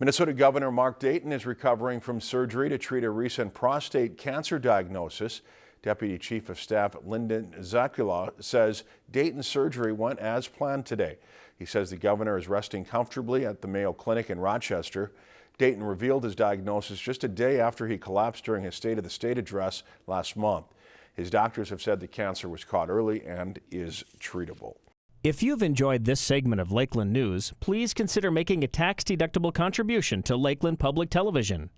Minnesota Governor Mark Dayton is recovering from surgery to treat a recent prostate cancer diagnosis. Deputy Chief of Staff Linden Zakula says Dayton's surgery went as planned today. He says the governor is resting comfortably at the Mayo Clinic in Rochester. Dayton revealed his diagnosis just a day after he collapsed during his State of the State address last month. His doctors have said the cancer was caught early and is treatable. If you've enjoyed this segment of Lakeland News, please consider making a tax-deductible contribution to Lakeland Public Television.